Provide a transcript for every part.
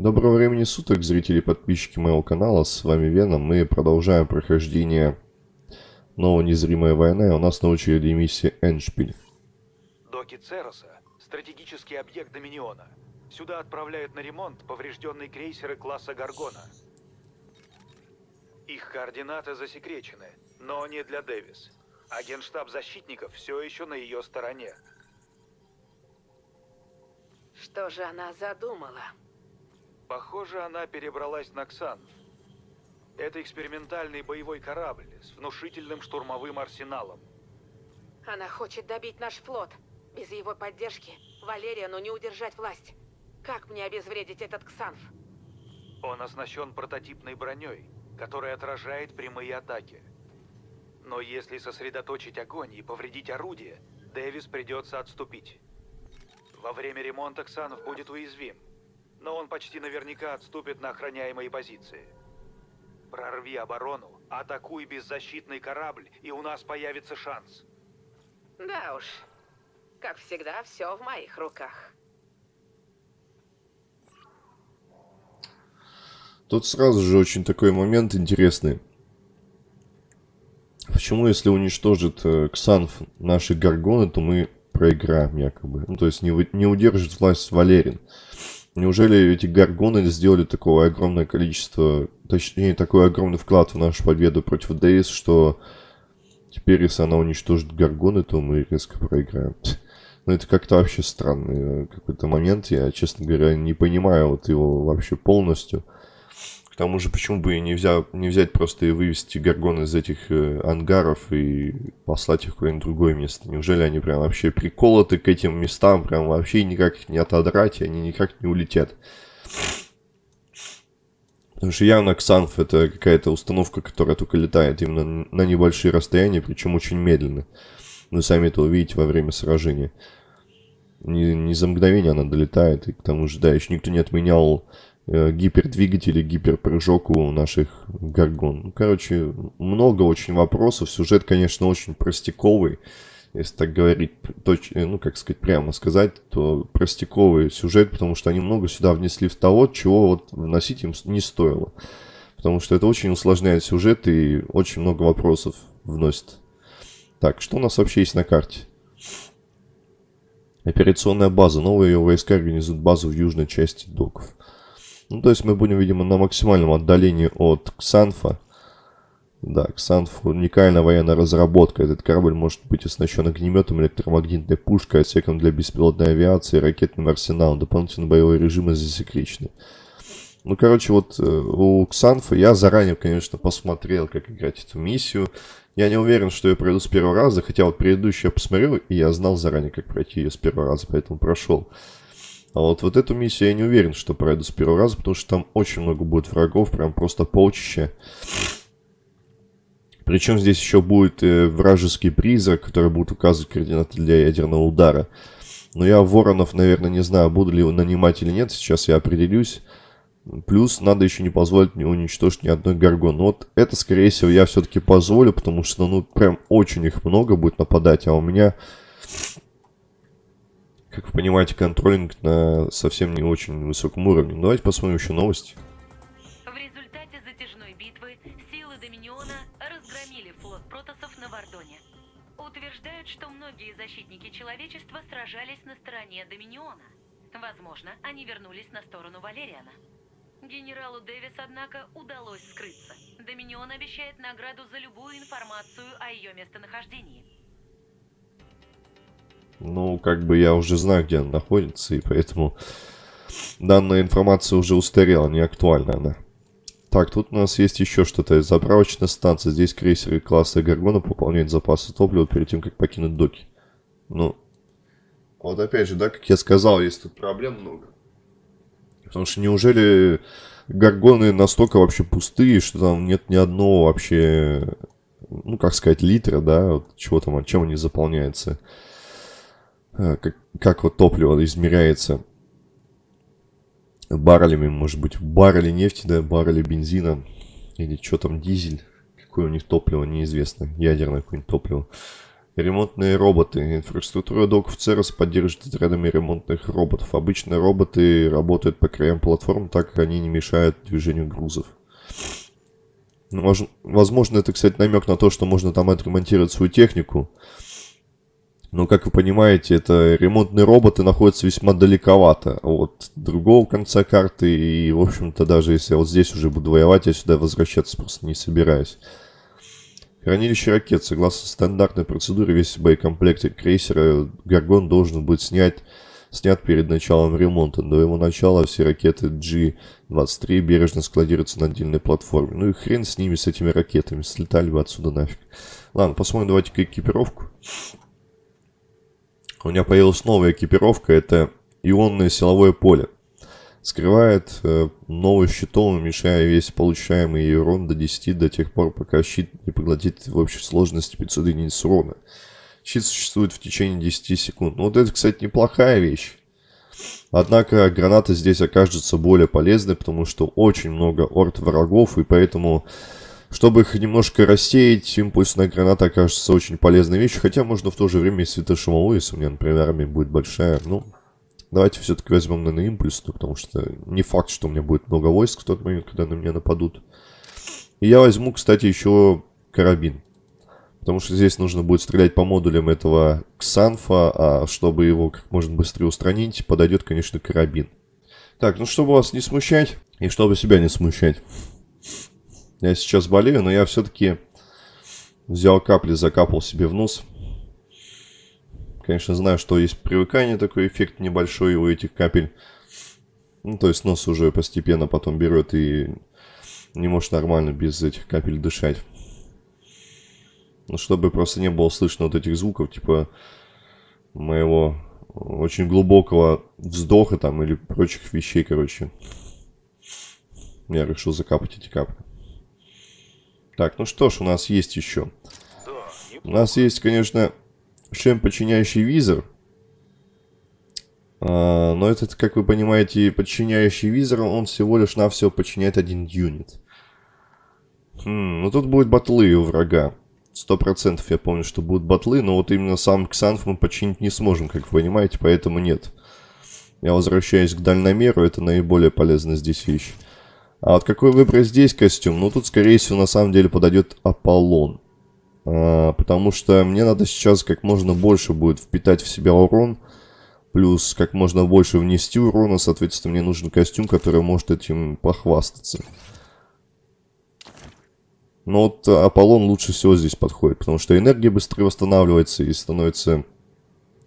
Доброго времени суток, зрители и подписчики моего канала, с вами Веном. Мы продолжаем прохождение нового незримая война, и у нас на очереди миссия Эншпиль. Доки Цероса – стратегический объект Доминиона. Сюда отправляют на ремонт поврежденные крейсеры класса Гаргона. Их координаты засекречены, но не для Дэвис. А генштаб защитников все еще на ее стороне. Что же она задумала? Похоже, она перебралась на Ксанф. Это экспериментальный боевой корабль с внушительным штурмовым арсеналом. Она хочет добить наш флот. Без его поддержки Валериану не удержать власть. Как мне обезвредить этот Ксанф? Он оснащен прототипной броней, которая отражает прямые атаки. Но если сосредоточить огонь и повредить орудие, Дэвис придется отступить. Во время ремонта Ксанов будет уязвим, но он почти наверняка отступит на охраняемые позиции. Прорви оборону, атакуй беззащитный корабль, и у нас появится шанс. Да уж. Как всегда, все в моих руках. Тут сразу же очень такой момент интересный. Почему, если уничтожит э, Ксанф наши Гаргоны, то мы проиграем якобы? Ну, то есть не, не удержит власть Валерин. Неужели эти Гаргоны сделали такое огромное количество, точнее, такой огромный вклад в нашу победу против Дейс, что теперь, если она уничтожит Гаргоны, то мы резко проиграем? Ну, это как-то вообще странный э, какой-то момент. Я, честно говоря, не понимаю вот его вообще полностью тому же, почему бы и не, взять, не взять просто и вывести Гаргон из этих э, ангаров и послать их куда-нибудь другое место? Неужели они прям вообще приколоты к этим местам, прям вообще никак их не отодрать, и они никак не улетят? Потому что явно Ксанф это какая-то установка, которая только летает именно на небольшие расстояния, причем очень медленно. Вы сами это увидите во время сражения. Не, не за мгновение она долетает, и к тому же, да, еще никто не отменял гипердвигатели, гиперпрыжок у наших Гаргон. Ну, короче, много очень вопросов. Сюжет, конечно, очень простяковый. Если так говорить, точ, э, ну, как сказать, прямо сказать, то простяковый сюжет, потому что они много сюда внесли в того, чего вот вносить им не стоило. Потому что это очень усложняет сюжет и очень много вопросов вносит. Так, что у нас вообще есть на карте? Операционная база. Новые ее войска организуют базу в южной части доков. Ну, то есть мы будем, видимо, на максимальном отдалении от Ксанфа. Да, Ксанф уникальная военная разработка. Этот корабль может быть оснащен огнеметом, электромагнитной пушкой, отсеком для беспилотной авиации, ракетным арсеналом. Дополнительные боевые режимы засекречены. Ну, короче, вот э, у Ксанфа я заранее, конечно, посмотрел, как играть эту миссию. Я не уверен, что я пройду с первого раза, хотя вот предыдущую я посмотрел, и я знал заранее, как пройти ее с первого раза, поэтому прошел. А вот, вот эту миссию я не уверен, что пройду с первого раза, потому что там очень много будет врагов, прям просто полчища. Причем здесь еще будет э, вражеский призрак, который будет указывать координаты для ядерного удара. Но я воронов, наверное, не знаю, буду ли его нанимать или нет. Сейчас я определюсь. Плюс надо еще не позволить мне уничтожить ни одной гаргон. Но вот это, скорее всего, я все-таки позволю, потому что, ну, прям очень их много будет нападать. А у меня как вы понимаете, контролинг на совсем не очень высоком уровне. Давайте посмотрим еще новости. В результате затяжной битвы силы Доминиона разгромили флот протосов на Вардоне. Утверждают, что многие защитники человечества сражались на стороне Доминиона. Возможно, они вернулись на сторону Валериана. Генералу Дэвис, однако, удалось скрыться. Доминион обещает награду за любую информацию о ее местонахождении. Ну, как бы я уже знаю, где она находится, и поэтому данная информация уже устарела, не актуальна она. Так, тут у нас есть еще что-то. Заправочная станция. Здесь крейсеры класса Гаргона пополняют запасы топлива перед тем, как покинуть доки. Ну, вот опять же, да, как я сказал, есть тут проблем много. Потому что неужели Гаргоны настолько вообще пустые, что там нет ни одного вообще, ну, как сказать, литра, да, вот чего там, чем они заполняются. Э, как, как вот топливо измеряется баррелями, может быть, баррели нефти, да, баррели бензина, или что там, дизель, какое у них топливо, неизвестно, ядерное какое-нибудь топливо. Ремонтные роботы. Инфраструктура доков Церос поддерживает отрядами ремонтных роботов. Обычно роботы работают по краям платформ, так как они не мешают движению грузов. Возможно, это, кстати, намек на то, что можно там отремонтировать свою технику. Но, как вы понимаете, это ремонтные роботы находятся весьма далековато от другого конца карты. И, в общем-то, даже если я вот здесь уже буду воевать, я сюда возвращаться просто не собираюсь. Хранилище ракет. Согласно стандартной процедуре, весь боекомплект крейсера Гаргон должен быть снять, снят перед началом ремонта. До его начала все ракеты G-23 бережно складируются на отдельной платформе. Ну и хрен с ними, с этими ракетами. Слетали бы отсюда нафиг. Ладно, посмотрим давайте-ка экипировку. У меня появилась новая экипировка. Это ионное силовое поле скрывает э, новый щитом, уменьшая весь получаемый урон до 10 до тех пор, пока щит не поглотит в общей сложности 500 единиц урона. Щит существует в течение 10 секунд. Ну вот это, кстати, неплохая вещь. Однако граната здесь окажется более полезной, потому что очень много орд врагов, и поэтому, чтобы их немножко рассеять, импульсная граната окажется очень полезной вещью. Хотя можно в то же время и светошумовую, если у меня, например, армия будет большая. Ну, Давайте все-таки возьмем, наверное, импульсную, потому что не факт, что у меня будет много войск в тот момент, когда на меня нападут. И я возьму, кстати, еще карабин. Потому что здесь нужно будет стрелять по модулям этого Ксанфа, а чтобы его как можно быстрее устранить, подойдет, конечно, карабин. Так, ну чтобы вас не смущать, и чтобы себя не смущать. Я сейчас болею, но я все-таки взял капли, закапал себе в нос. Конечно, знаю, что есть привыкание, такой эффект небольшой у этих капель. Ну, то есть нос уже постепенно потом берет и не может нормально без этих капель дышать. Ну, чтобы просто не было слышно вот этих звуков, типа моего очень глубокого вздоха там или прочих вещей, короче. Я решил закапать эти капли. Так, ну что ж, у нас есть еще. У нас есть, конечно, шлем, подчиняющий визор. А, но этот, как вы понимаете, подчиняющий визор, он всего лишь навсего подчиняет один юнит. Хм, ну тут будет батлы у врага. Сто процентов я помню, что будут батлы, но вот именно сам Ксанф мы починить не сможем, как вы понимаете, поэтому нет. Я возвращаюсь к дальномеру, это наиболее полезная здесь вещь. А вот какой выбрать здесь костюм? Ну тут, скорее всего, на самом деле подойдет Аполлон. А, потому что мне надо сейчас как можно больше будет впитать в себя урон, плюс как можно больше внести урона, соответственно, мне нужен костюм, который может этим похвастаться. Но вот Аполлон лучше всего здесь подходит, потому что энергия быстрее восстанавливается и становится,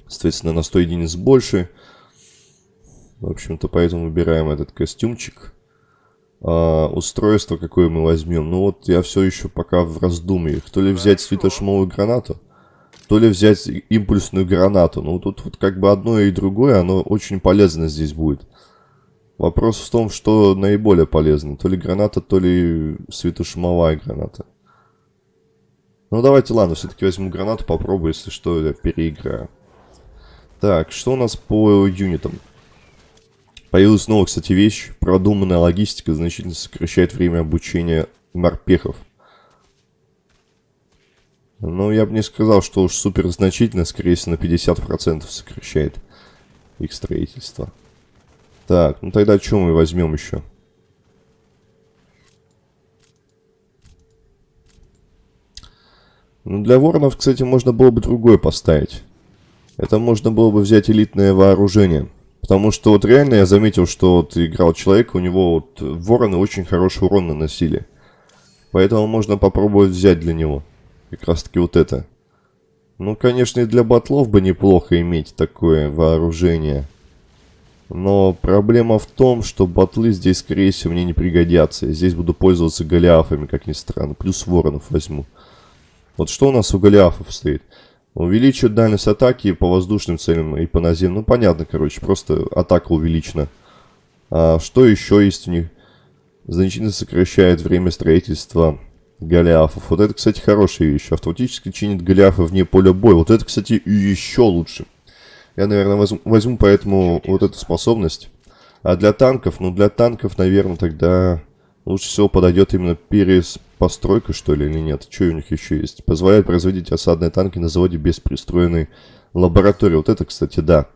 соответственно, на 100 единиц больше. В общем-то, поэтому выбираем этот костюмчик э, устройство, какое мы возьмем. Ну вот я все еще пока в раздумьях. То ли взять светошумовую гранату, то ли взять импульсную гранату. Ну тут вот как бы одно и другое, оно очень полезно здесь будет. Вопрос в том, что наиболее полезно. То ли граната, то ли светошумовая граната. Ну давайте, ладно, все-таки возьму гранату, попробую, если что, я переиграю. Так, что у нас по юнитам? Появилась снова, кстати, вещь. Продуманная логистика значительно сокращает время обучения морпехов. Но я бы не сказал, что уж супер значительно, скорее всего, на 50% сокращает их строительство. Так, ну тогда что мы возьмем еще? Ну, для воронов, кстати, можно было бы другое поставить. Это можно было бы взять элитное вооружение. Потому что вот реально я заметил, что вот играл человек, у него вот вороны очень хороший урон наносили. Поэтому можно попробовать взять для него. Как раз таки вот это. Ну, конечно, и для батлов бы неплохо иметь такое вооружение. Но проблема в том, что батлы здесь, скорее всего, мне не пригодятся. Я здесь буду пользоваться голиафами, как ни странно. Плюс воронов возьму. Вот что у нас у голиафов стоит? Увеличивает дальность атаки по воздушным целям и по наземным. Ну, понятно, короче, просто атака увеличена. А что еще есть у них? Значительно сокращает время строительства голиафов. Вот это, кстати, хорошая вещь. Автоматически чинит голиафы вне поля боя. Вот это, кстати, еще лучше. Я, наверное, возьму, возьму поэтому вот эту способность. А для танков, ну, для танков, наверное, тогда Лучше всего подойдет именно перепостройка, что ли, или нет? Что у них еще есть? Позволяет производить осадные танки на заводе без пристроенной лаборатории. Вот это, кстати, да.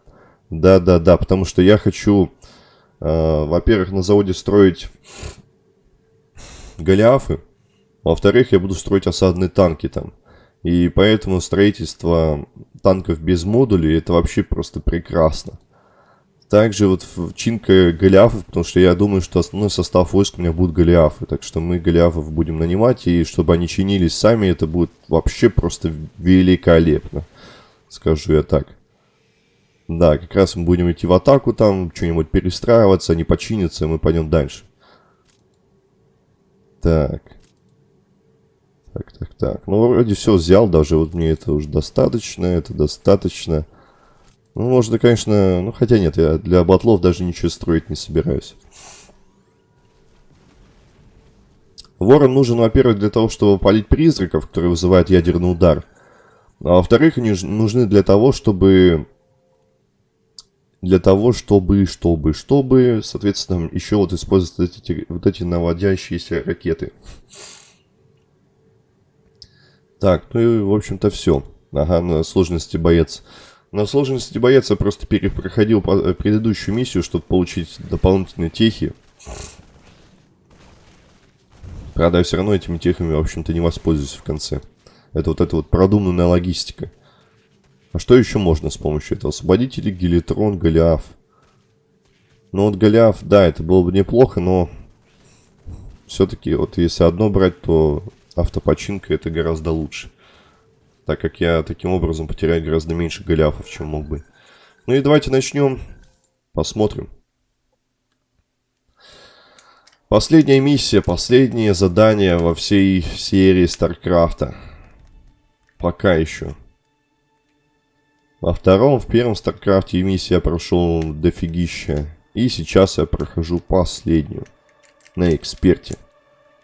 Да-да-да, потому что я хочу, э, во-первых, на заводе строить голиафы. Во-вторых, я буду строить осадные танки там. И поэтому строительство танков без модулей это вообще просто прекрасно. Также вот чинка голиафов, потому что я думаю, что основной состав войск у меня будут голиафы. Так что мы голиафов будем нанимать, и чтобы они чинились сами, это будет вообще просто великолепно. Скажу я так. Да, как раз мы будем идти в атаку там, что-нибудь перестраиваться, они починятся, и мы пойдем дальше. Так. Так, так, так. Ну, вроде все взял, даже вот мне это уже достаточно, это достаточно. Ну, можно, конечно... Ну, хотя нет, я для батлов даже ничего строить не собираюсь. Ворон нужен, во-первых, для того, чтобы полить призраков, которые вызывают ядерный удар. А во-вторых, они нужны для того, чтобы... Для того, чтобы, чтобы, чтобы, соответственно, еще вот использовать эти, вот эти наводящиеся ракеты. Так, ну и, в общем-то, все. Ага, на сложности боец. На сложности боец я просто перепроходил э, предыдущую миссию, чтобы получить дополнительные техи. Правда, я все равно этими техами, в общем-то, не воспользуюсь в конце. Это вот эта вот продуманная логистика. А что еще можно с помощью этого? Освободители, Гелитрон, Голиаф. Ну вот Голиаф, да, это было бы неплохо, но... Все-таки вот если одно брать, то автопочинка это гораздо лучше так как я таким образом потеряю гораздо меньше голиафов, чем мог бы. Ну и давайте начнем. Посмотрим. Последняя миссия, последнее задание во всей серии Старкрафта. Пока еще. Во втором, в первом Старкрафте миссия я прошел дофигища. И сейчас я прохожу последнюю. На эксперте.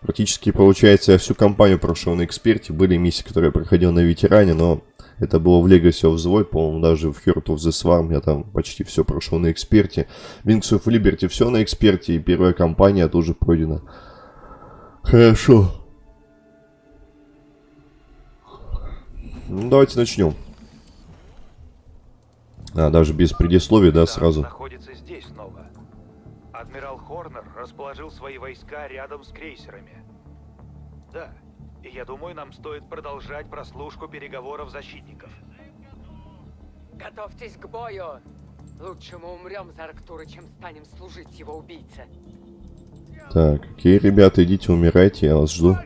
Практически, получается, я всю кампанию прошел на эксперте. Были миссии, которые я проходил на ветеране, но это было в Legacy of the Void, по-моему, даже в Heart of the Swarm я там почти все прошел на эксперте. Wings of Liberty все на эксперте, и первая кампания тоже пройдена. Хорошо. Ну, давайте начнем. А, даже без предисловия, да, сразу. находится здесь снова. Адмирал Хорнер расположил свои войска рядом с крейсерами. Да, и я думаю, нам стоит продолжать прослушку переговоров защитников. Готовьтесь к бою! Лучше мы умрем за Арктуры, чем станем служить его убийце. Так, окей, ребята, идите умирайте, я вас жду.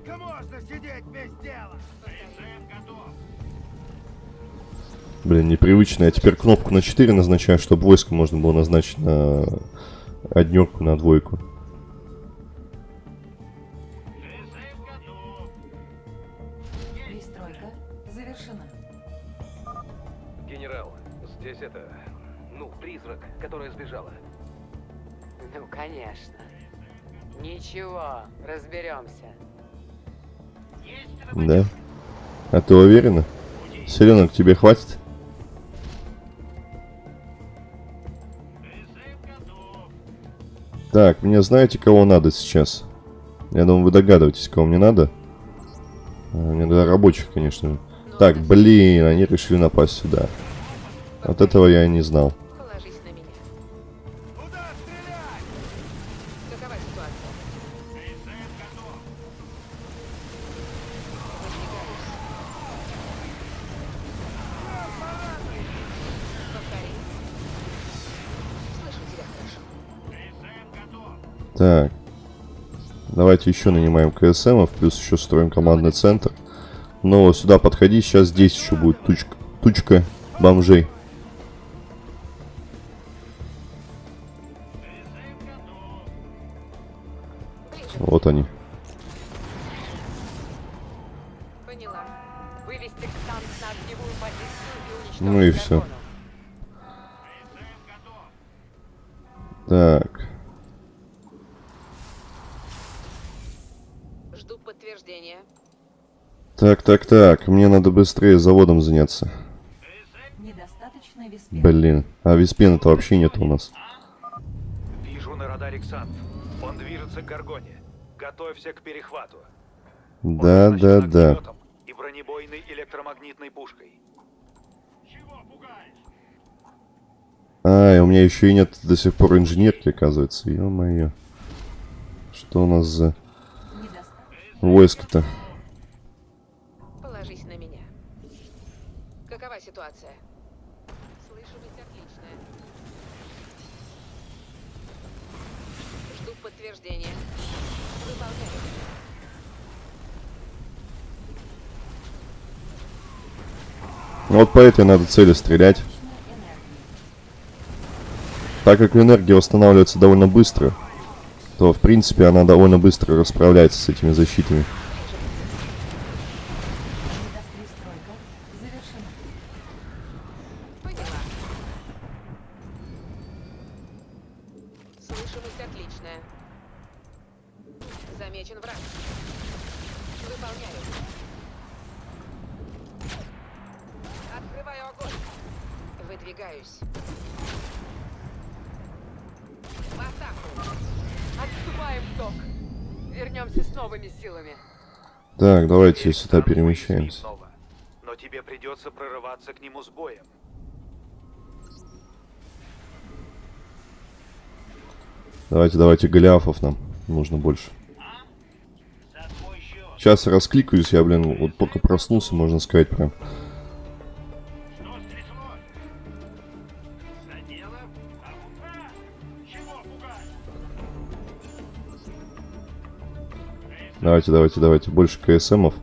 Блин, непривычно. Я теперь кнопку на 4 назначаю, чтобы войско можно было назначить на однерку, на двойку. Здесь это... Ну, призрак, которая сбежала. Ну, конечно. Ничего, разберемся. Да? А ты уверена? Селенок, тебе хватит? Так, мне знаете, кого надо сейчас? Я думаю, вы догадываетесь, кого мне надо. А, мне надо рабочих, конечно. Так, блин, они решили напасть сюда. Вот этого я и не знал. Положись на меня. Какова ситуация? Повтори. Слышу тебя хорошо. Так. Давайте еще нанимаем КСМов, плюс еще строим командный центр. Но сюда подходи, сейчас здесь еще будет тучка, тучка бомжей. Они. Поняла. Вывести танк на огневую позицию и уничтожить Ну и. Гаргону. Так. Жду подтверждения. Так, так, так. Мне надо быстрее заводом заняться. Блин. А виспена-то вообще нет у нас. Вижу на радаре Ксант. Он движется к Гаргоне. Готовься к перехвату. Он Да, оснащен да, да. И бронебойной электромагнитной пушкой. А, и у меня еще и нет до сих пор инженерки, оказывается. Ё-моё. Что у нас за войско-то? Положись на меня. Какова ситуация? Слышимость отличная. Жду подтверждения. Выполняю. Ну Вот по этой надо цели стрелять. Так как энергия восстанавливается довольно быстро, то в принципе она довольно быстро расправляется с этими защитами. Недостройка завершена. Поняла. Слышимость отличная. Замечен враг. Выполняю. Открываю огонь. Выдвигаюсь. В атаку. Отступаем, док. Вернемся с новыми силами. Так, давайте сюда перемещаемся. Но тебе придется прорываться к нему с боем. Давайте, давайте, голиафов нам нужно больше. Сейчас раскликаюсь, я, блин, вот только проснулся, можно сказать, прям. Давайте, давайте, давайте, больше КСМов.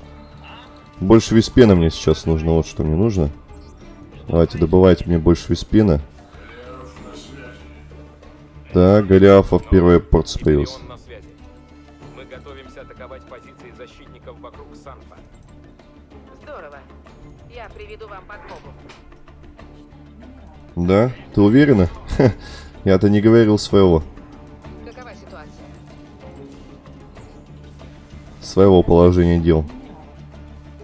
Больше виспена мне сейчас нужно, вот что мне нужно. Давайте, добывайте мне больше виспена. Так, Голиафов первая порция появилась. Легион на связи. Мы готовимся атаковать позиции защитников вокруг Санфа. Здорово. Я приведу вам подмогу. Да? Ты уверена? Я-то не говорил своего. Своего положения дел.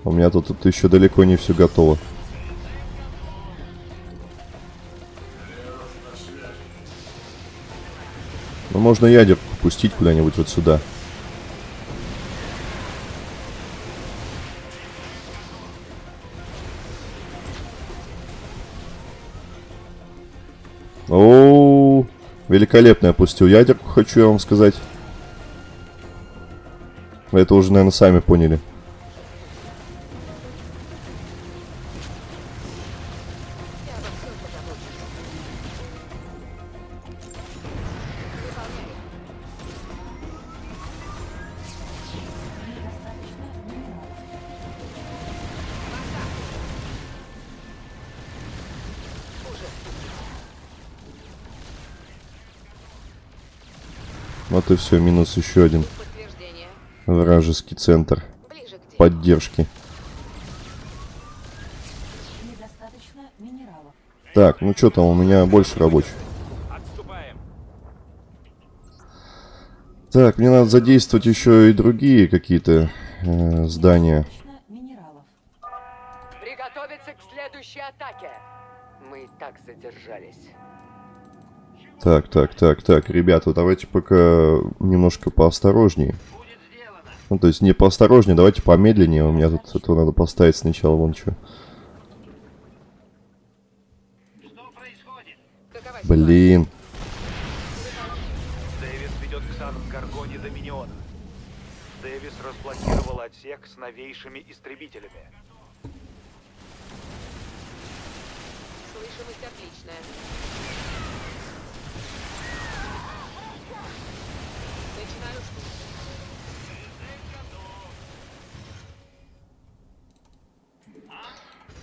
У меня тут, тут еще далеко не все готово. Ну, можно ядерку пустить куда-нибудь вот сюда. О, великолепно я пустил ядерку, хочу я вам сказать. Вы это уже, наверное, сами поняли. Вот и все, минус еще один. Вражеский центр поддержки. Недостаточно минералов. Так, ну что там, у меня больше рабочих. Отступаем. Так, мне надо задействовать еще и другие какие-то э, здания. Недостаточно минералов. Приготовиться к следующей атаке. Мы и так задержались. Так, так, так, так, ребята, давайте пока немножко поосторожнее. Ну, то есть не поосторожнее, давайте помедленнее. У меня тут это надо поставить сначала вон что. Блин. Дэвис ведет к Гаргоне Доминиона. Дэвис разблокировал отсек с новейшими истребителями. Слышимость отличная.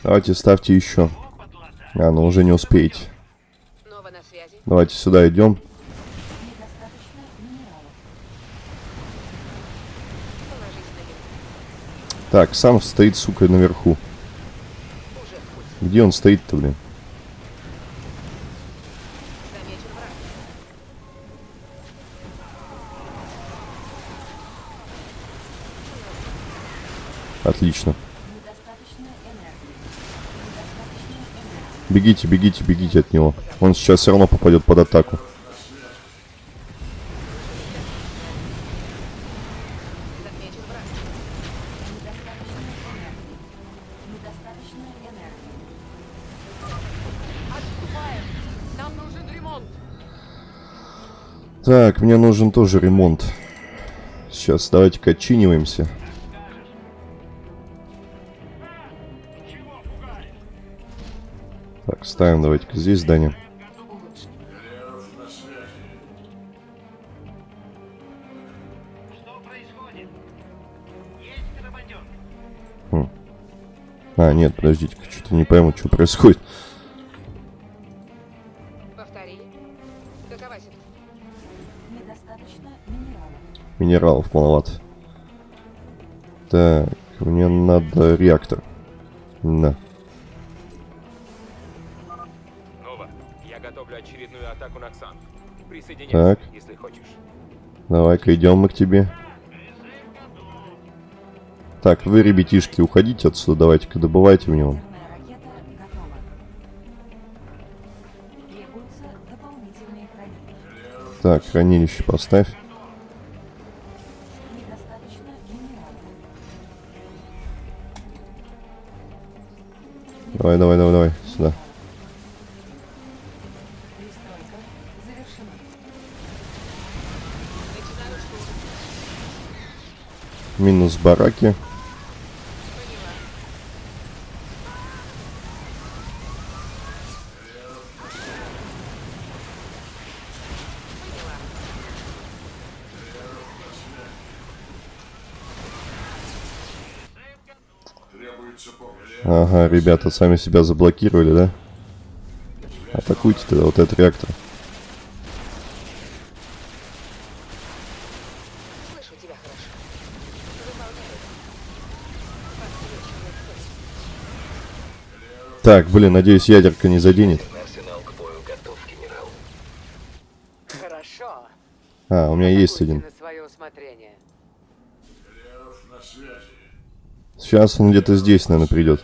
Давайте ставьте еще. А, ну уже не успеете. Давайте сюда идем. Так, сам стоит, сука, наверху. Где он стоит-то, блин? Отлично. бегите, бегите, бегите от него. Он сейчас все равно попадет под атаку. Так, мне нужен тоже ремонт. Сейчас давайте-ка отчиниваемся. Ставим давайте-ка здесь здание. Улучшить. А, нет, подождите-ка, что-то не пойму, что происходит. Минералов маловато. Так, мне надо реактор. Да. Так. если хочешь. Давай-ка идем мы к тебе. Так, вы, ребятишки, уходите отсюда, давайте-ка добывайте в него. Так, хранилище поставь. Давай, давай, давай, давай, сюда. Минус бараки. Ага, ребята сами себя заблокировали, да? Атакуйте тогда вот этот реактор. Так, блин, надеюсь, ядерка не заденет. Хорошо. А, у меня есть один. Сейчас он где-то здесь, наверное, придет.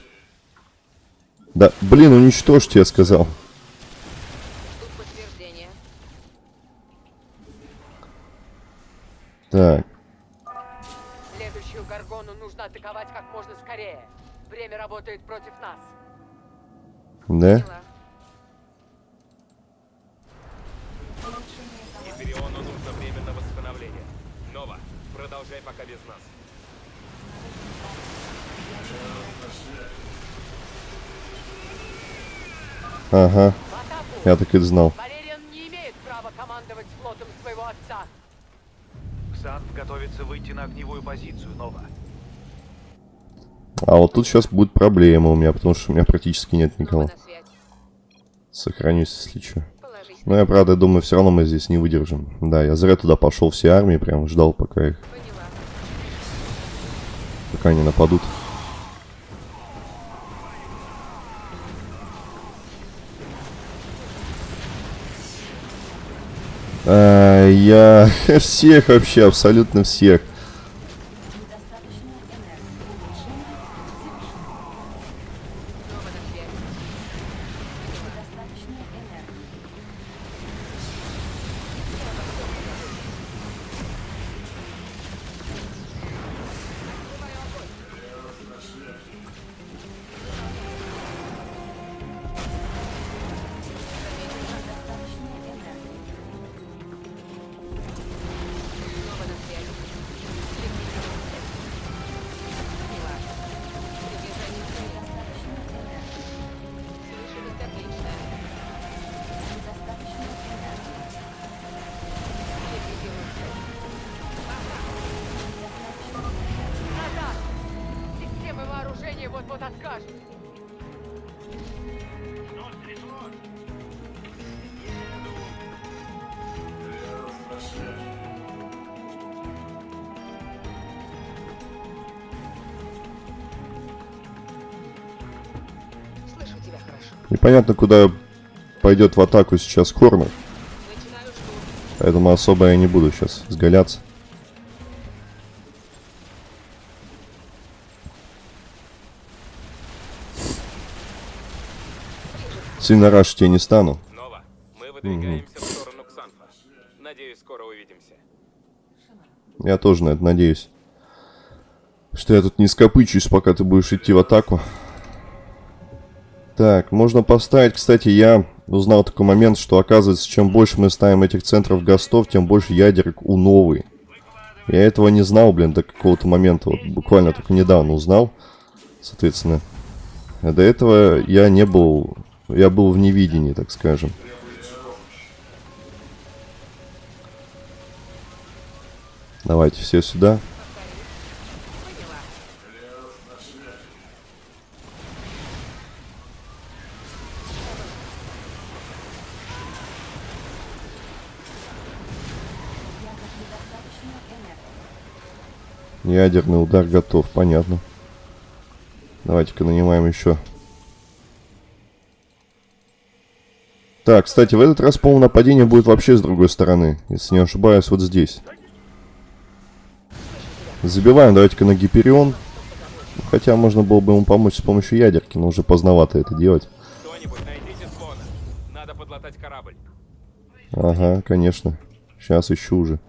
Да, блин, уничтожьте, я сказал. Так, Следующую Гаргону нужно атаковать как можно скорее. Время работает против нас. Да? Поняла. Гипериону нужно время на восстановление. Нова, продолжай пока без нас. Ага, я так и знал. Валериан не имеет права командовать флотом своего отца. Ксанф готовится выйти на огневую позицию, Нова. А вот тут сейчас будет проблема у меня, потому что у меня практически нет никого. Сохранюсь, если что. Но я, правда, думаю, все равно мы здесь не выдержим. Да, я зря туда пошел все армии, прям ждал, пока их, пока они нападут. А, я всех вообще, абсолютно всех. Непонятно, куда пойдет в атаку сейчас Хорнер. Поэтому особо я не буду сейчас сгаляться. Сильно рашить я не стану. Нова, мы выдвигаемся в сторону Ксанфа. Надеюсь, скоро увидимся. Я тоже на это надеюсь. Что я тут не скопычусь, пока ты будешь идти в атаку. Так, можно поставить, кстати, я узнал такой момент, что оказывается, чем больше мы ставим этих центров ГОСТов, тем больше ядерок у новой. Я этого не знал, блин, до какого-то момента. Вот буквально только недавно узнал. Соответственно. А до этого я не был... Я был в невидении, так скажем. Давайте все сюда. Ядерный удар готов, понятно. Давайте-ка нанимаем еще. Так, кстати, в этот раз, по-моему, нападение будет вообще с другой стороны. Если не ошибаюсь, вот здесь. Забиваем, давайте-ка на Гиперион. Хотя можно было бы ему помочь с помощью ядерки, но уже поздновато это делать. Ага, конечно. Сейчас ищу уже.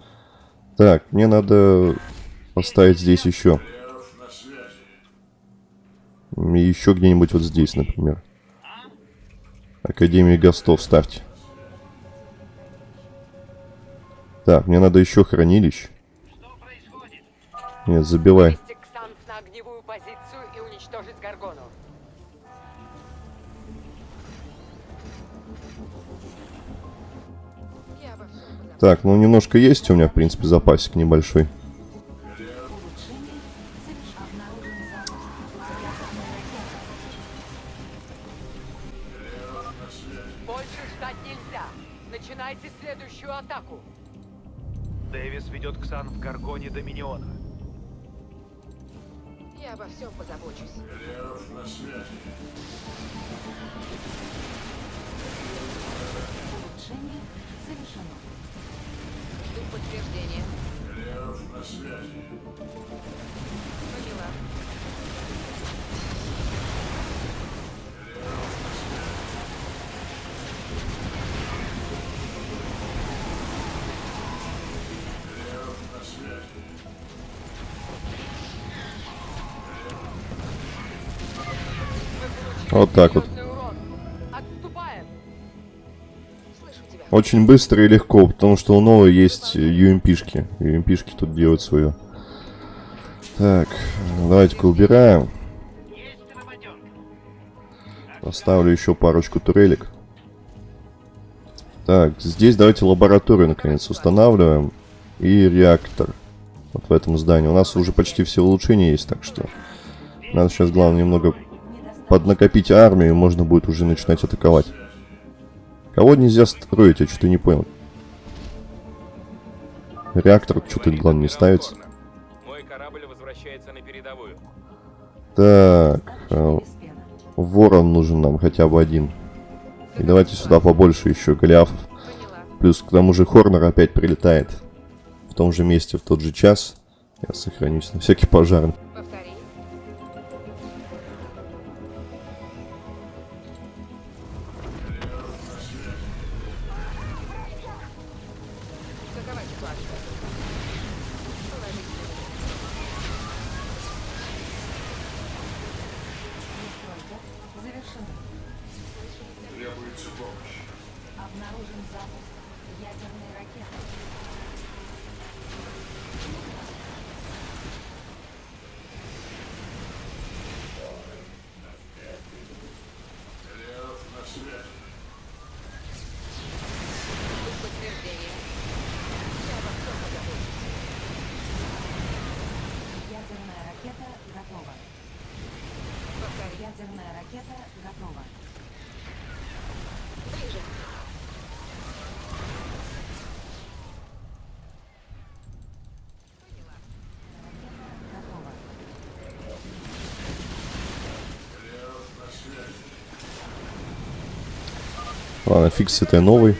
Так, мне надо поставить здесь еще. И еще где-нибудь вот здесь, например. Академию Гостов ставьте. Так, мне надо еще хранилищ. Нет, забивай. Так, ну немножко есть у меня, в принципе, запасик небольшой. Очень быстро и легко, потому что у новой есть UMP-шки. UMP-шки тут делают свое. Так, давайте-ка убираем. Поставлю еще парочку турелек. Так, здесь давайте лабораторию наконец устанавливаем. И реактор. Вот в этом здании. У нас уже почти все улучшения есть, так что... Надо сейчас, главное, немного поднакопить армию, и можно будет уже начинать атаковать. Кого нельзя строить, я что-то не понял. Реактор что-то, главное, не ставится. Мой корабль возвращается на передовую. Так, э, ворон нужен нам хотя бы один. И давайте сюда побольше еще голиафов. Плюс к тому же Хорнер опять прилетает. В том же месте, в тот же час. Я сохранюсь на всякий пожарный. Фиг с этой новой.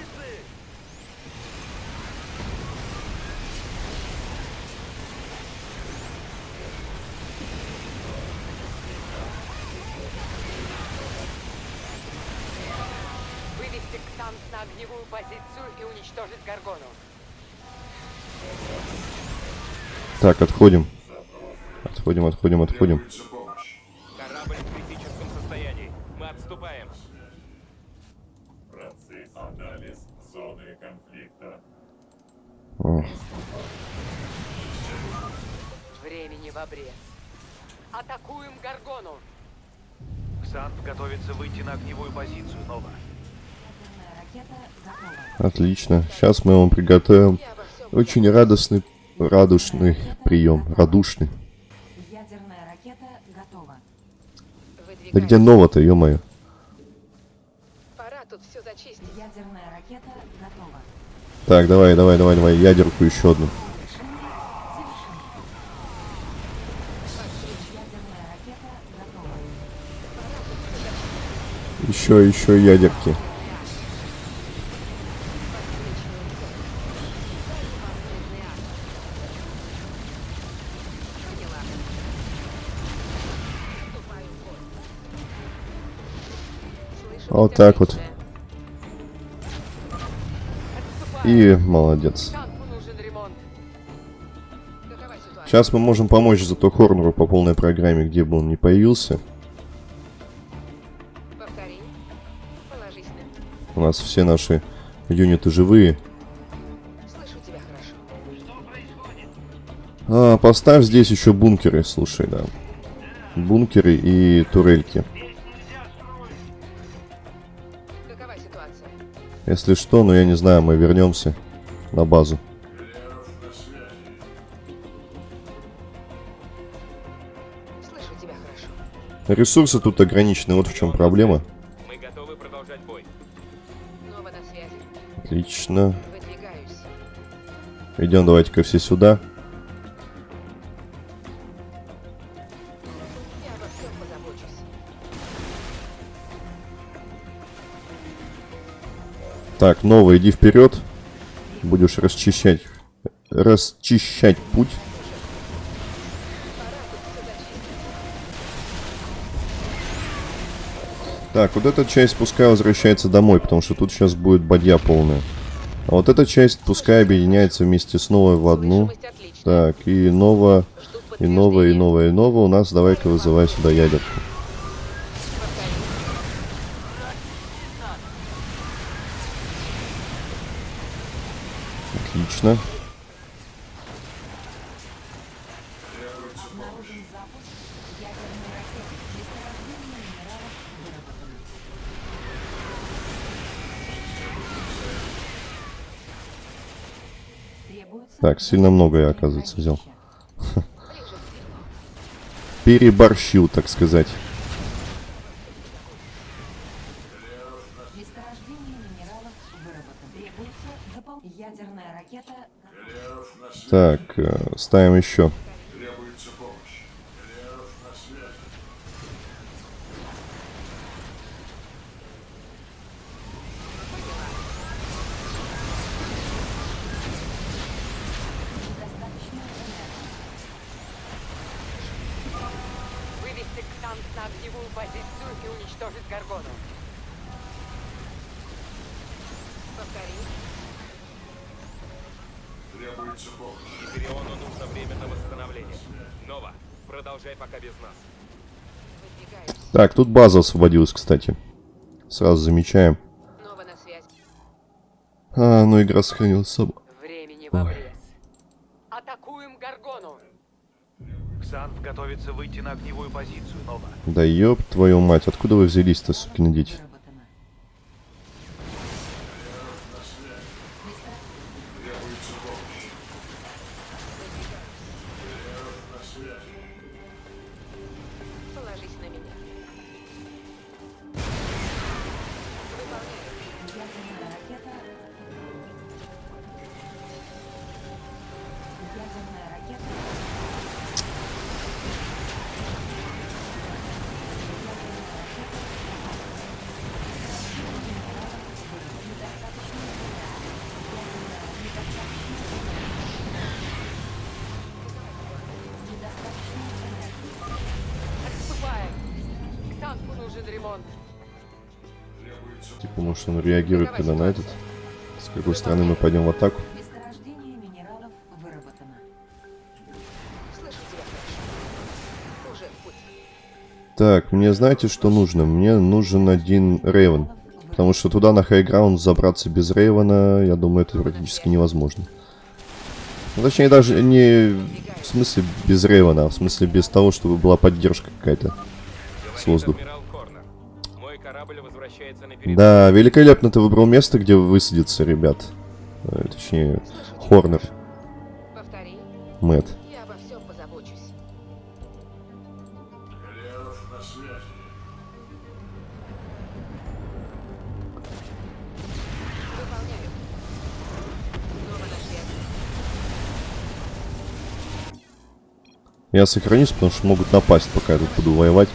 Так, отходим. Отходим, отходим, отходим. Времени в обрез. Атакуем Гаргону. Ксант готовится выйти на огневую позицию, Нова. Отлично. Сейчас мы вам приготовим очень радостный, радушный прием. Радушный. Ядерная ракета Да где Нова-то, ё-моё? Так, давай, давай, давай, давай, ядерку еще одну. Еще, еще ядерки. Вот так вот. И молодец. Сейчас мы можем помочь зато Хорнеру по полной программе, где бы он ни появился. У нас все наши юниты живые. А, поставь здесь еще бункеры, слушай, да. Бункеры и турельки. Если что, ну я не знаю, мы вернемся на базу. Слышу тебя хорошо. Ресурсы тут ограничены, вот в чем проблема. Мы готовы продолжать бой. Нова на связи. Отлично. Идем давайте-ка все сюда. Так, Нова, иди вперед. Будешь расчищать, расчищать путь. Так, вот эта часть пускай возвращается домой, потому что тут сейчас будет бадья полная. А вот эта часть пускай объединяется вместе с новой в одну. Так, и Нова, Ждут и новая, и новая, и новая. У нас давай-ка вызывай сюда ядерку. Повтори. Отлично. Обнаружен запуск ядерной ракеты. Месторождение минералов выработано. Требуется Так, сильно много я, оказывается, взял. Переборщил, так сказать. Так, э, ставим еще. Так, тут база освободилась, кстати. Сразу замечаем. А, ну игра сохранилась сама. Времени в обрез. Атакуем Гаргону! Ксанф готовится выйти на огневую позицию, Нова. Да ёб твою мать, откуда вы взялись-то, сукины дети? Типа, может он реагирует когда на этот? С какой стороны мы пойдем в атаку? Месторождение минералов выработано. Слышу тебя хорошо. Уже в путь. Так, мне знаете, что нужно? Мне нужен один Рейвен. Потому что туда на хайграунд забраться без Рейвена, я думаю, это практически невозможно. Ну, точнее, даже не в смысле без Рейвена, а в смысле без того, чтобы была поддержка какая-то с воздуха. Да, великолепно ты выбрал место, где высадиться, ребят. Э, Точнее, Хорнер, Повтори. Мэтт. Я обо всем позабочусь. Я сохранюсь, потому что могут напасть, пока я тут буду воевать.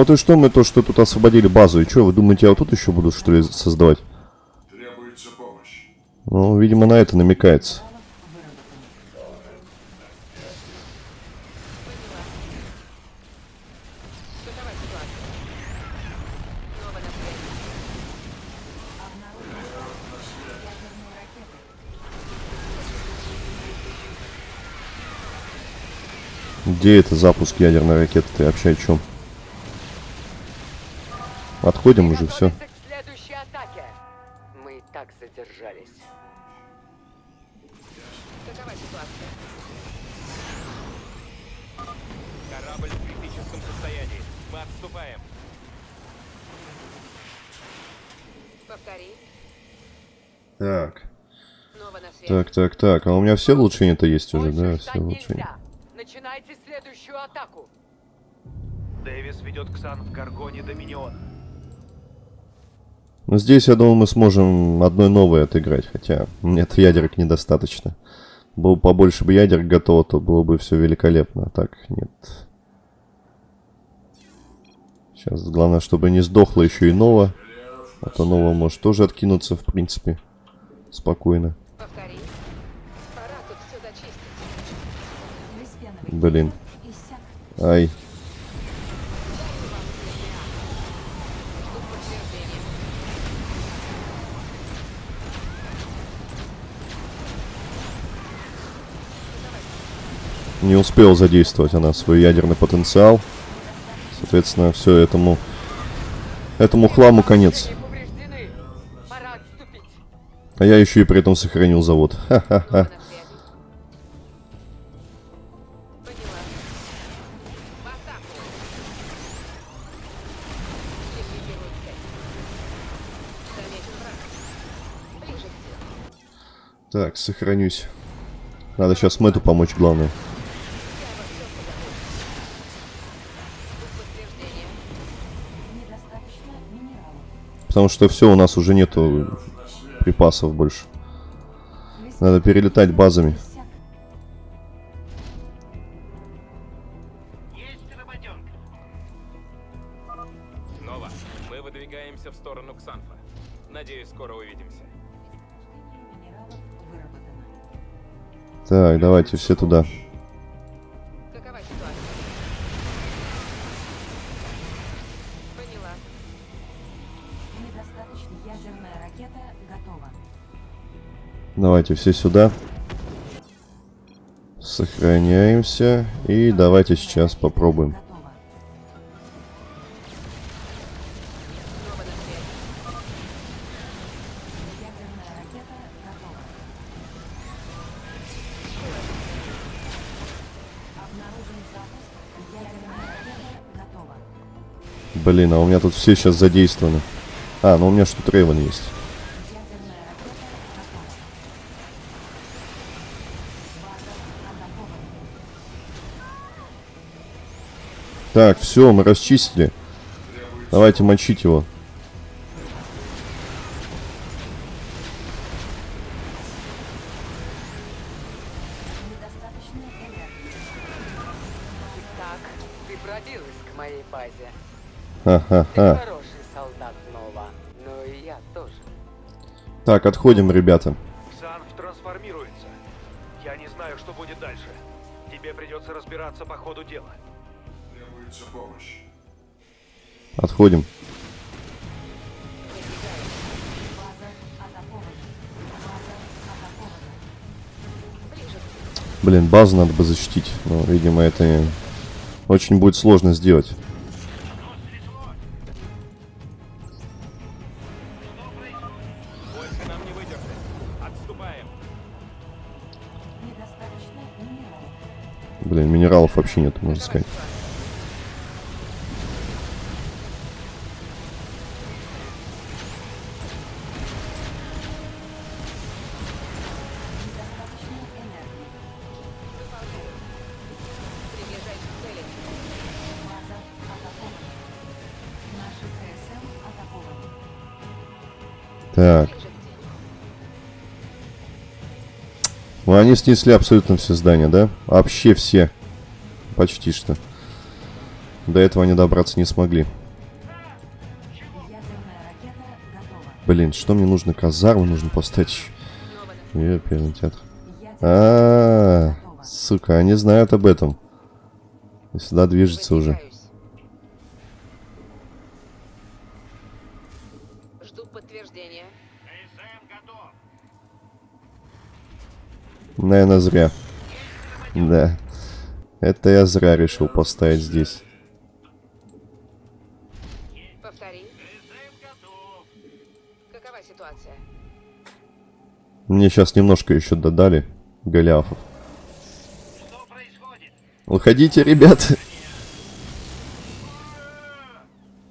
Вот и что мы то, что тут освободили базу, и что, вы думаете, я вот тут еще буду, что ли, создавать? Требуется помощь. Ну, видимо, на это намекается. Где это запуск ядерной ракеты? Ты вообще о чем? Отходим уже, все. К. Мы и так задержались. Какова ситуация? Корабль в критическом состоянии. Мы отступаем. Повтори. Так. Так, так, так. А у меня все улучшения-то есть уже, Больше да? Все улучшения. Начинайте следующую атаку. Дэвис ведет Ксан в Гаргоне Доминион. Ну, здесь, я думаю, мы сможем одной новой отыграть, хотя нет ядерок недостаточно. Было бы побольше бы ядер готово, то было бы все великолепно. А так, нет. Сейчас главное, чтобы не сдохла еще и Нова. А то Нова может тоже откинуться, в принципе, спокойно. Блин. Ай. Жду подтверждения. Не успел задействовать она свой ядерный потенциал. Соответственно, все этому... Этому хламу конец. А я еще и при этом сохранил завод. Так, сохранюсь. Надо сейчас Мэтту помочь, главное. Потому что все, у нас уже нету припасов больше. Надо перелетать базами. Иссяк. Нова, мы выдвигаемся в сторону Ксанфа. Надеюсь, скоро увидимся. Минералов выработано. Так, давайте все туда. Давайте все сюда. Сохраняемся. И давайте сейчас попробуем. Блин, а у меня тут все сейчас задействованы. А, ну у меня что Рейвен есть. Так, все, мы расчистили. Давайте мочить его. Недостаточно энергии. Так, ты пробилась к моей базе. Ха-ха-ха. Хороший солдат. И я тоже. Так, отходим, ребята. Ксанф трансформируется. Я не знаю, что будет дальше. Тебе придется разбираться по ходу дела. Отходим. Блин, базу надо бы защитить. Но, видимо, это очень будет сложно сделать. Блин, минералов вообще нет, можно сказать. Они снесли абсолютно все здания, да? Вообще все. Почти что. До этого они добраться не смогли. Блин, что мне нужно? Казарму нужно поставить. первый театр. А, ракета готова. сука, они знают об этом. И сюда движется уже. Выдвигаюсь. Жду подтверждения. Наверное, зря. Да. Это я зря решил поставить здесь. Повтори. Какова ситуация? Мне сейчас немножко еще додали. Уходите.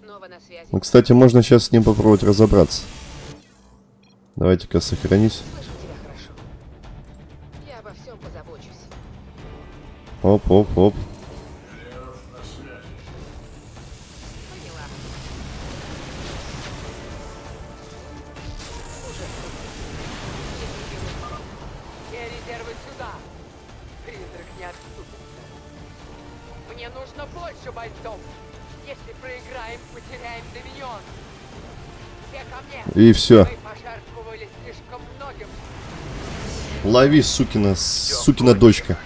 Нова на связи. Ну, кстати, можно сейчас с ним попробовать разобраться. Давайте-ка сохранись. Все ко мне. И все. Лови, сукина, сукина дочка.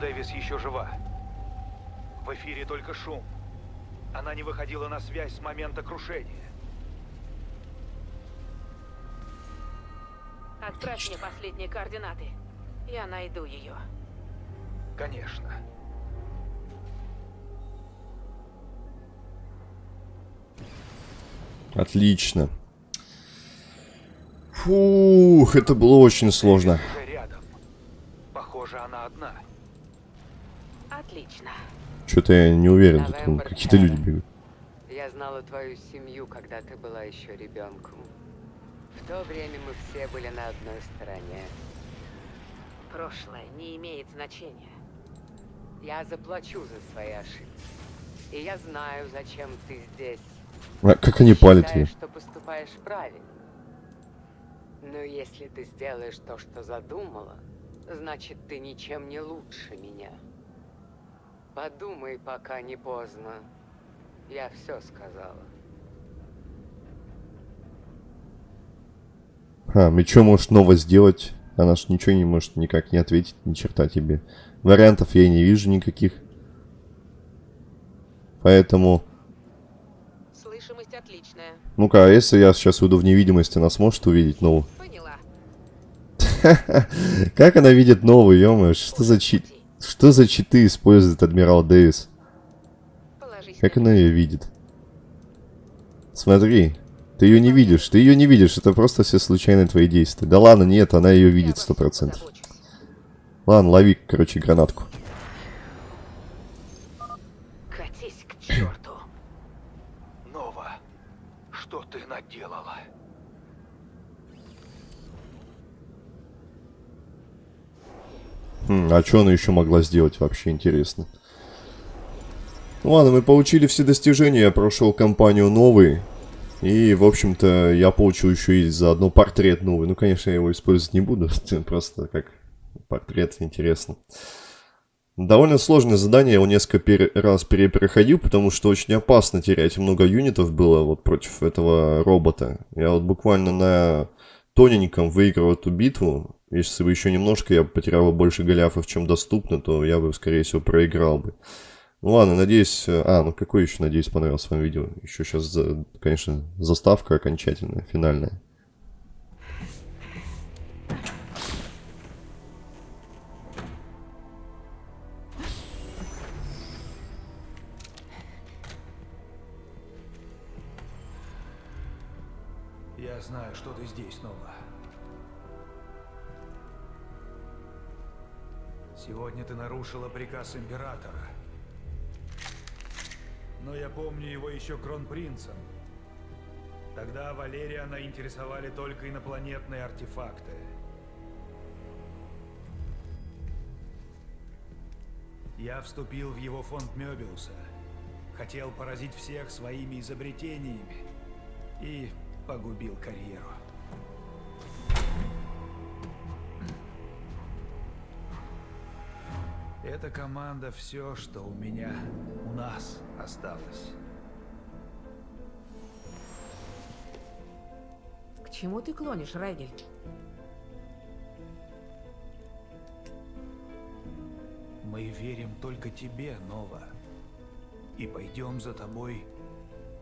Дэвис еще жива. В эфире только шум. Она не выходила на связь с момента крушения. Отправь мне последние координаты. Я найду ее. Конечно. Отлично. Фух, это было очень сложно. Рядом. Похоже, она одна. Отлично. Что-то я не уверен, тут какие-то люди бегают. Я знала твою семью, когда ты была еще ребенком. В то время мы все были на одной стороне. Прошлое не имеет значения. Я заплачу за свои ошибки. И я знаю, зачем ты здесь. А как они палят ее? Что поступаешь правильно. Но если ты сделаешь то, что задумала, значит, ты ничем не лучше меня. Подумай, пока не поздно. Я все сказала. А, и что можешь нового сделать? Она ж ничего не может никак не ответить, ни черта тебе. Вариантов я не вижу никаких. Поэтому... Слышимость отличная. Ну-ка, а если я сейчас уйду в невидимость, она сможет увидеть новую? Поняла. Как она видит новую, ё что за чит... Что за читы использует Адмирал Дэвис? Как на она ее видит? Смотри, ты ее не видишь, ты ее не видишь, это просто все случайные твои действия. Да ладно, нет, она ее видит сто процентов. Ладно, лови, короче, гранатку. Катись к черту. Нова, что ты наделала? Хм, а что она еще могла сделать, вообще интересно. Ладно, мы получили все достижения, я прошел компанию новый. И, в общем-то, я получил еще и заодно портрет новый. Ну, конечно, я его использовать не буду, просто как портрет интересно. Довольно сложное задание, я его несколько пере- раз перепроходил, потому что очень опасно терять. Много юнитов было вот против этого робота. Я вот буквально на тоненьком выиграл эту битву. Если бы еще немножко я потерял больше голяфов, чем доступно, то я бы, скорее всего, проиграл бы. Ну ладно, надеюсь... А, ну какой еще, надеюсь, понравилось вам видео. Еще сейчас, конечно, заставка окончательная, финальная. Сегодня ты нарушила приказ Императора. Но я помню его еще кронпринцем. Тогда Валериана интересовали только инопланетные артефакты. Я вступил в его фонд Мёбиуса. Хотел поразить всех своими изобретениями. И погубил карьеру. Эта команда все, что у меня, у нас осталось. К чему ты клонишь, Райгель? Мы верим только тебе, Нова. И пойдем за тобой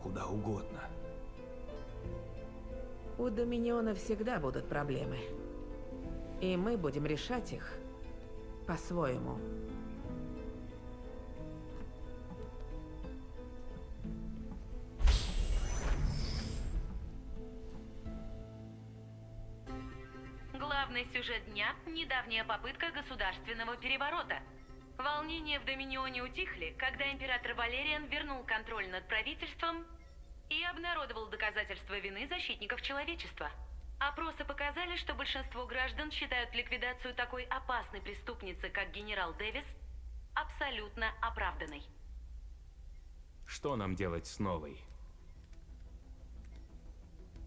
куда угодно. У Доминиона всегда будут проблемы. И мы будем решать их по-своему. Недавняя попытка государственного переворота. Волнения в Доминионе утихли, когда император Валериан вернул контроль над правительством и обнародовал доказательства вины защитников человечества. Опросы показали, что большинство граждан считают ликвидацию такой опасной преступницы, как генерал Дэвис, абсолютно оправданной. Что нам делать с новой?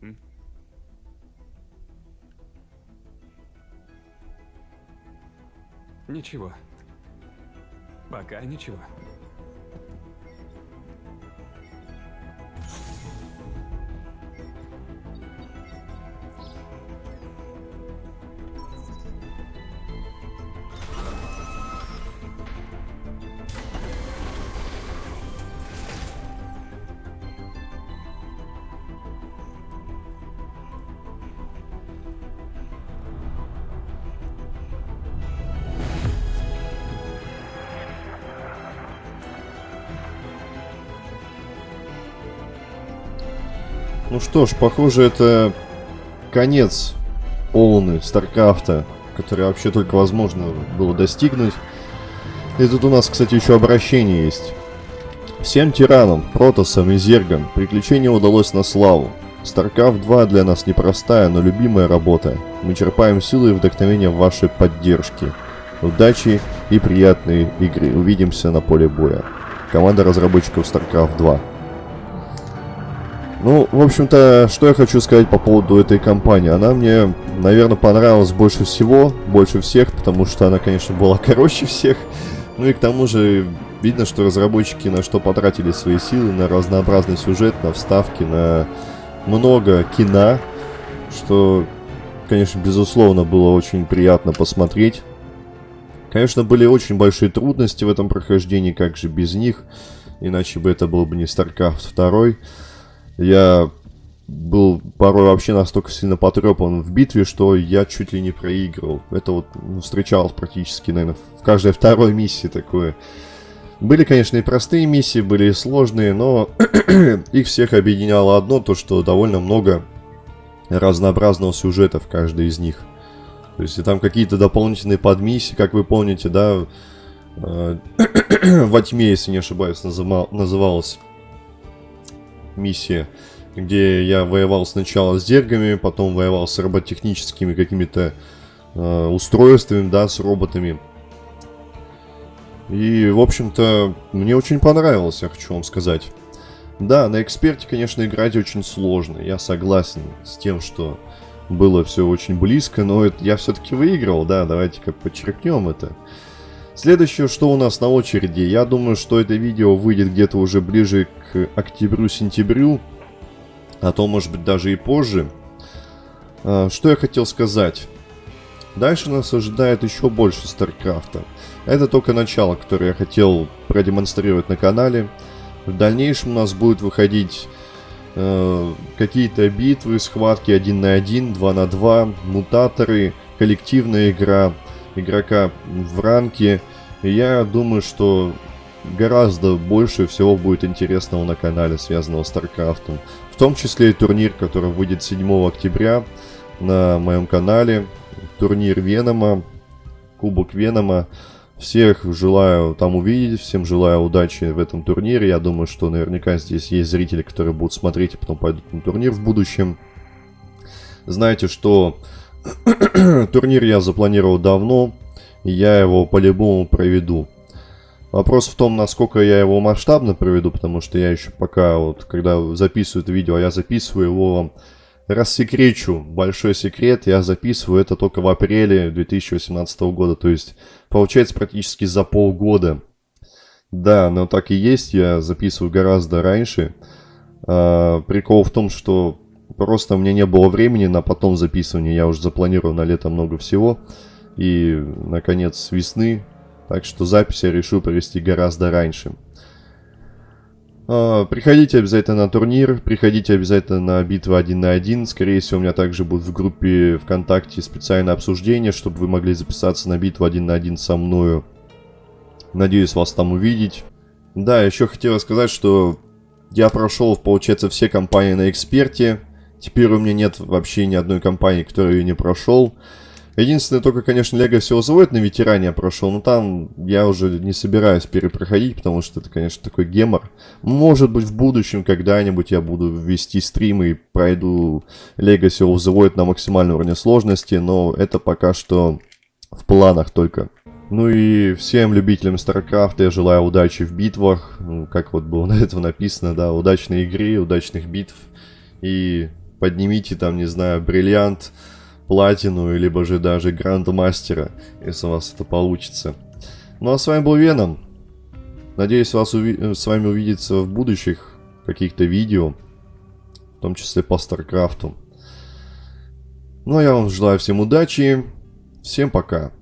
М? Ничего. Пока ничего. Ну что ж, похоже, это конец полный Старкрафта, который вообще только возможно было достигнуть. И тут у нас, кстати, еще обращение есть. Всем тиранам, протосам и зергам приключение удалось на славу. StarCraft 2 для нас непростая, но любимая работа. Мы черпаем силы и вдохновение в вашей поддержке. Удачи и приятной игры. Увидимся на поле боя. Команда разработчиков StarCraft 2. Ну, в общем-то, что я хочу сказать по поводу этой компании. Она мне, наверное, понравилась больше всего, больше всех, потому что она, конечно, была короче всех. Ну и к тому же видно, что разработчики на что потратили свои силы, на разнообразный сюжет, на вставки, на много кино, что, конечно, безусловно, было очень приятно посмотреть. Конечно, были очень большие трудности в этом прохождении, как же без них, иначе бы это был бы не StarCraft 2. Я был порой вообще настолько сильно потрепан в битве, что я чуть ли не проигрывал. Это вот ну, встречалось практически, наверное, в каждой второй миссии такое. Были, конечно, и простые миссии, были и сложные, но их всех объединяло одно, то что довольно много разнообразного сюжета в каждой из них. То есть и там какие-то дополнительные подмиссии, как вы помните, да, э, во тьме, если не ошибаюсь, называлась миссия, где я воевал сначала с зергами, потом воевал с роботехническими какими-то э, устройствами, да, с роботами. И, в общем-то, мне очень понравилось, я хочу вам сказать. Да, на эксперте, конечно, играть очень сложно. Я согласен с тем, что было все очень близко, но это я все-таки выиграл, да, давайте как подчеркнем это. Следующее, что у нас на очереди, я думаю, что это видео выйдет где-то уже ближе к октябрю-сентябрю, а то, может быть, даже и позже. А, что я хотел сказать? Дальше нас ожидает еще больше Старкрафта. Это только начало, которое я хотел продемонстрировать на канале. В дальнейшем у нас будут выходить э, какие-то битвы, схватки 1 на 1, 2 на 2, мутаторы, коллективная игра, игрока в ранке. Я думаю, что гораздо больше всего будет интересного на канале, связанного с Старкрафтом. В том числе и турнир, который выйдет 7 октября на моем канале. Турнир Венома, Кубок Венома. Всех желаю там увидеть, всем желаю удачи в этом турнире. Я думаю, что наверняка здесь есть зрители, которые будут смотреть и потом пойдут на турнир в будущем. Знаете, что турнир я запланировал давно, и я его по-любому проведу. Вопрос в том, насколько я его масштабно проведу, потому что я еще пока, вот, когда записываю это видео, я записываю его рассекречу большой секрет, я записываю это только в апреле 2018 года, то есть получается практически за полгода. Да, но так и есть, я записываю гораздо раньше. А, прикол в том, что просто мне не было времени на потом записывание, я уже запланировал на лето много всего. И, наконец, весны, так что запись я решил провести гораздо раньше. А, приходите обязательно на турнир, приходите обязательно на битву 1 на 1. Скорее всего, у меня также будет в группе ВКонтакте специальное обсуждение, чтобы вы могли записаться на битву 1 на 1 со мною. Надеюсь вас там увидеть. Да, еще хотел сказать, что я прошел, получается, все компании на эксперте. Теперь у меня нет вообще ни одной компании, которую я не прошел. Единственное, только, конечно, of the Void на ветеране я прошел, но там я уже не собираюсь перепроходить, потому что это, конечно, такой гемор. Может быть, в будущем когда-нибудь я буду вести стримы и пройду of the Void на максимальном уровне сложности, но это пока что в планах только. Ну и всем любителям StarCraft я желаю удачи в битвах, ну, как вот было на этом написано, да, удачной игры, удачных битв. И поднимите там, не знаю, бриллиант, платину, либо же даже грандмастера, если у вас это получится. Ну а с вами был Веном. Надеюсь вас уви с вами увидеться в будущих каких-то видео, в том числе по Старкрафту. Ну а я вам желаю всем удачи, всем пока.